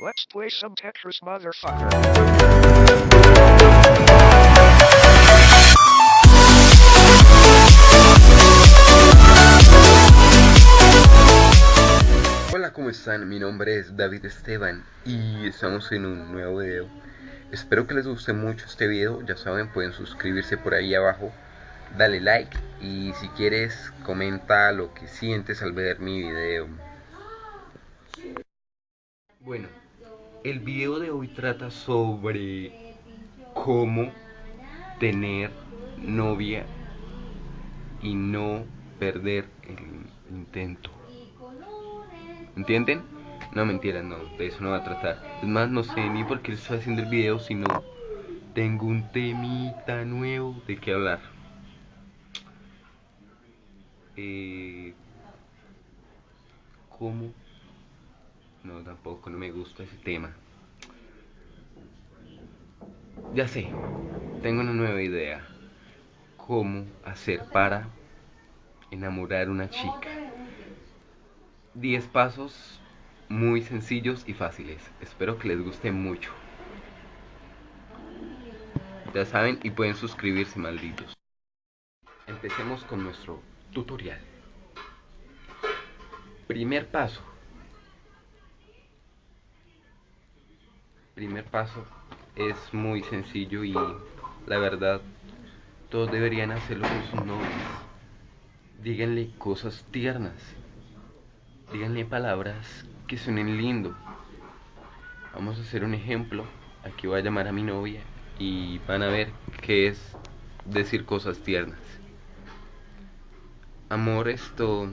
Let's play some Tetris, motherfucker. Hola, ¿cómo están? Mi nombre es David Esteban y estamos en un nuevo video. Espero que les guste mucho este video. Ya saben, pueden suscribirse por ahí abajo, dale like y si quieres comenta lo que sientes al ver mi video. Bueno, el video de hoy trata sobre cómo tener novia y no perder el intento. ¿Entienden? No, mentiras, no, de eso no va a tratar. Es más, no sé ni por qué estoy haciendo el video, sino tengo un temita nuevo de qué hablar. Eh, ¿Cómo? No, tampoco, no me gusta ese tema. Ya sé, tengo una nueva idea. ¿Cómo hacer para enamorar una chica? 10 pasos muy sencillos y fáciles. Espero que les guste mucho. Ya saben y pueden suscribirse, malditos. Empecemos con nuestro tutorial. Primer paso. Primer paso es muy sencillo y la verdad todos deberían hacerlo con sus novios. Díganle cosas tiernas. Díganle palabras que suenen lindo. Vamos a hacer un ejemplo. Aquí voy a llamar a mi novia y van a ver qué es decir cosas tiernas. Amor, esto...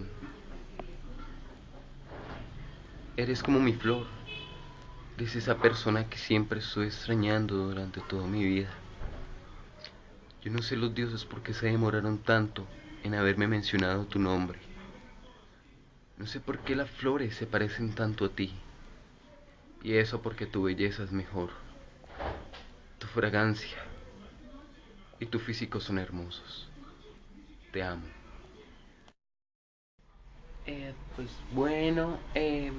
Eres como mi flor. Eres esa persona que siempre estoy extrañando durante toda mi vida. Yo no sé los dioses por qué se demoraron tanto en haberme mencionado tu nombre. No sé por qué las flores se parecen tanto a ti. Y eso porque tu belleza es mejor. Tu fragancia y tu físico son hermosos. Te amo. Eh, pues bueno, eh,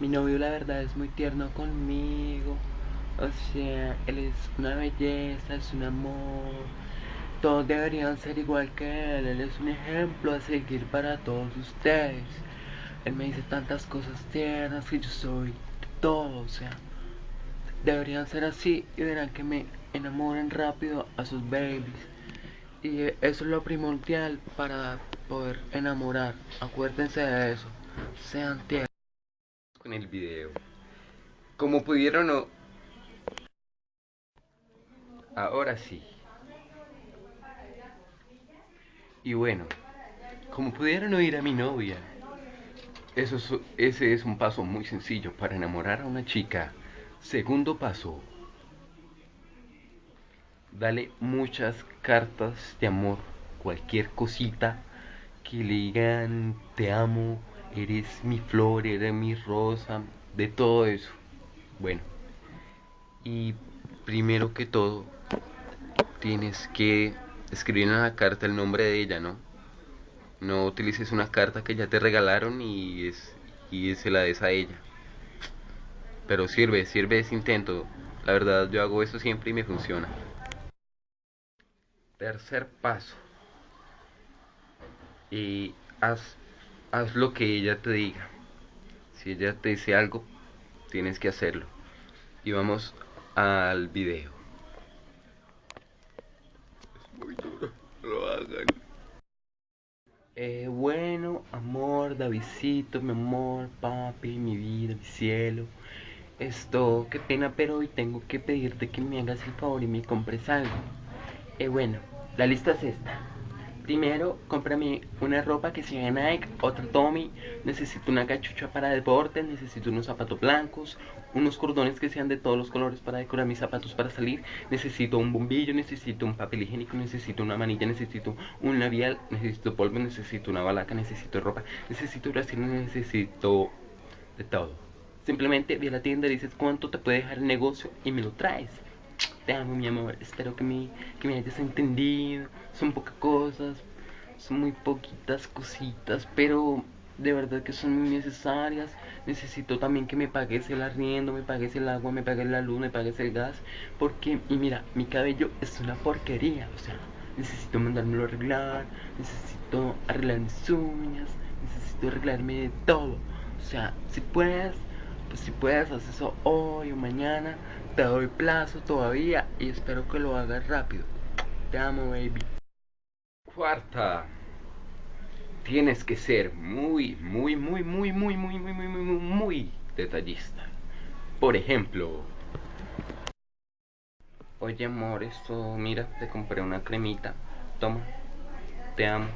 mi novio la verdad es muy tierno conmigo. O sea, él es una belleza, es un amor. Todos deberían ser igual que él. Él es un ejemplo a seguir para todos ustedes. Él me dice tantas cosas tiernas que yo soy todo, o sea, deberían ser así y verán que me enamoren rápido a sus babies. Y eso es lo primordial para poder enamorar. Acuérdense de eso. Sean tiernos. Con el video. Como pudieron o... Ahora sí. Y bueno, como pudieron oír a mi novia, eso es- ese es un paso muy sencillo para enamorar a una chica. Segundo paso. Dale muchas cartas de amor. Cualquier cosita que le digan te amo, eres mi flor, eres mi rosa, de todo eso. Bueno. Y primero que todo, tienes que escribir en la carta el nombre de ella, ¿no? No utilices una carta que ya te regalaron y, es, y se la des a ella. Pero sirve, sirve ese intento. La verdad yo hago eso siempre y me funciona. Tercer paso. Y haz, haz lo que ella te diga. Si ella te dice algo, tienes que hacerlo. Y vamos al video. Es muy duro, lo hagan. Eh, bueno, amor, Davidcito, mi amor, papi, mi vida, mi cielo. Esto, qué pena, pero hoy tengo que pedirte que me hagas el favor y me compres algo. Eh, bueno, la lista es esta. Primero, cómprame una ropa que sea Nike, otra Tommy. Necesito una cachucha para deporte, necesito unos zapatos blancos, unos cordones que sean de todos los colores para decorar mis zapatos para salir. Necesito un bombillo, necesito un papel higiénico, necesito una manilla, necesito un labial, necesito polvo, necesito una balaca, necesito ropa, necesito brasiles, necesito de todo. Simplemente ve a la tienda, dices cuánto te puede dejar el negocio y me lo traes. Te amo, mi amor. Espero que me, que me hayas entendido. Son pocas cosas, son muy poquitas cositas, pero de verdad que son muy necesarias. Necesito también que me pagues el arriendo, me pagues el agua, me pagues la luz, me pagues el gas. Porque, y mira, mi cabello es una porquería. O sea, necesito mandármelo a arreglar, necesito arreglar mis uñas, necesito arreglarme de todo. O sea, si puedes, pues si puedes, haz eso hoy o mañana. Te doy plazo todavía y espero que lo hagas rápido. Te amo, baby. Cuarta. Tienes que ser muy, muy, muy, muy, muy, muy, muy, muy, muy, muy, muy detallista. Por ejemplo, oye amor, esto, mira, te compré una cremita. Toma, te amo.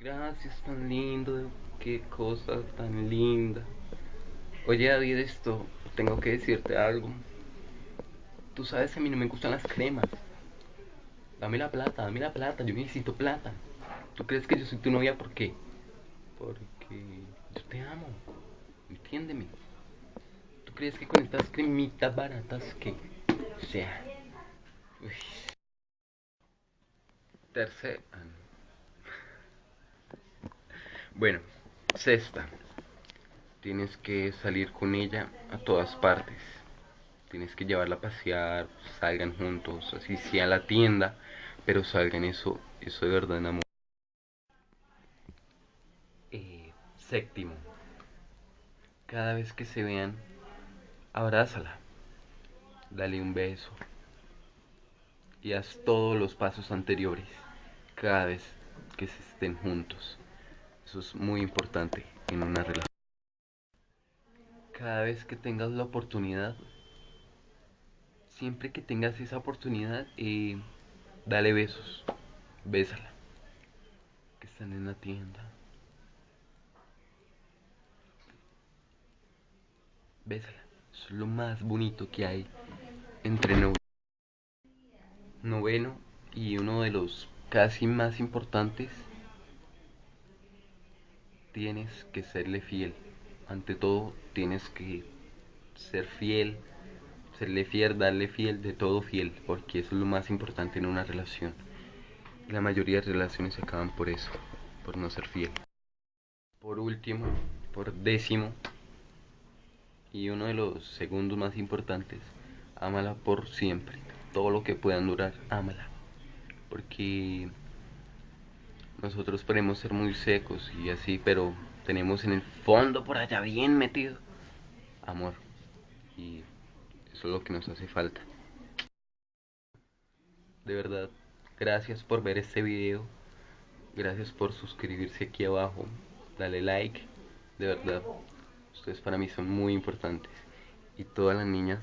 Gracias, tan lindo, qué cosa tan linda. Oye David, esto, tengo que decirte algo. Tú sabes que a mí no me gustan las cremas. Dame la plata, dame la plata, yo necesito plata. ¿Tú crees que yo soy tu novia por qué? Porque yo te amo. Entiéndeme. ¿Tú crees que con estas cremitas baratas que... O sea... Tercera... Bueno, sexta. Tienes que salir con ella a todas partes. Tienes que llevarla a pasear, salgan juntos, así sea a la tienda, pero salgan eso, eso de verdad amor. Séptimo, cada vez que se vean, abrázala, dale un beso y haz todos los pasos anteriores cada vez que se estén juntos. Eso es muy importante en una relación. Cada vez que tengas la oportunidad, siempre que tengas esa oportunidad, eh, dale besos, bésala, que están en la tienda Bésala. Es lo más bonito que hay entre novios. Noveno y uno de los casi más importantes. Tienes que serle fiel. Ante todo, tienes que ser fiel, serle fiel, darle fiel, de todo fiel, porque eso es lo más importante en una relación. La mayoría de relaciones se acaban por eso, por no ser fiel. Por último, por décimo, y uno de los segundos más importantes, ámala por siempre. Todo lo que puedan durar, ámala. Porque nosotros podemos ser muy secos y así, pero tenemos en el fondo por allá bien metido amor. Y eso es lo que nos hace falta. De verdad, gracias por ver este video. Gracias por suscribirse aquí abajo. Dale like. De verdad, Ustedes para mí son muy importantes. Y todas las niñas,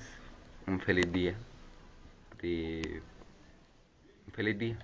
un feliz día. Un feliz día.